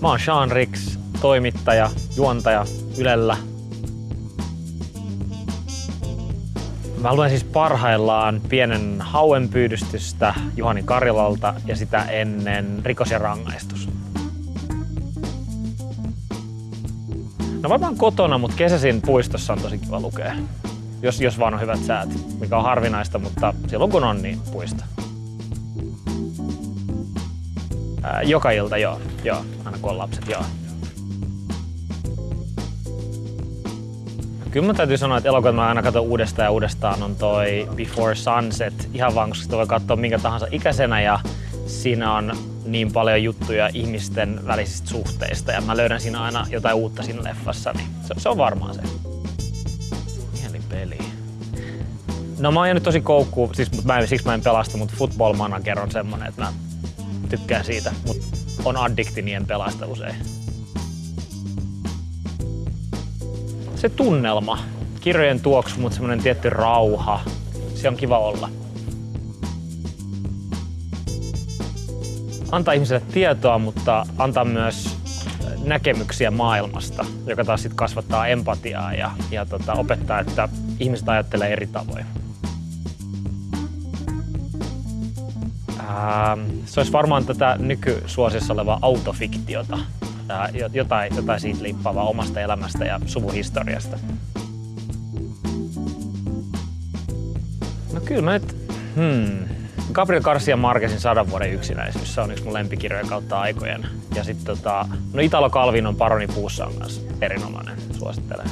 Mä oon Sean Rix, toimittaja, juontaja Ylellä. Mä luen siis parhaillaan pienen hauenpyydystystä Juhani Karilalta ja sitä ennen Rikos ja rangaistus. No varmaan kotona, mutta kesäisin puistossa on tosi kiva lukea. Jos, jos vaan on hyvät säät, mikä on harvinaista, mutta silloin kun on, niin puista. Ää, joka ilta, joo. Joo, aina kun on lapset, joo. Kyllä mä täytyy sanoa, että elokuvat mä aina katson uudestaan ja uudestaan on toi Before Sunset. Ihan vaan, koska sitä voi katsoa minkä tahansa ikäisenä ja siinä on niin paljon juttuja ihmisten välisistä suhteista ja mä löydän siinä aina jotain uutta siinä leffassa, niin se, se on varmaan se. peli. No mä oon jäänyt tosi koukkuun, siis mä en, siksi mä en pelasta, mutta Football Manager on semmonen, että mä tykkään siitä, mutta on addikti, niin pelasta usein. Se tunnelma, kirjojen tuoksu, mutta semmonen tietty rauha, se on kiva olla. Antaa ihmiselle tietoa, mutta antaa myös näkemyksiä maailmasta, joka taas sit kasvattaa empatiaa ja, ja tota, opettaa, että ihmiset ajattelee eri tavoin. Ää, se olisi varmaan tätä nykysuosissa olevaa autofiktiota, ää, jotain, jotain siitä liippaavaa omasta elämästä ja suvuhistoriasta. No kyllä mä nyt, hmm, Gabriel Garcia Marquezin sadan vuoden yksinäisyys, se on yksi mun lempikirjoja kautta aikojen. Ja sitten tota, no Italo Calvin on Paroni puussa on myös erinomainen, suosittelen.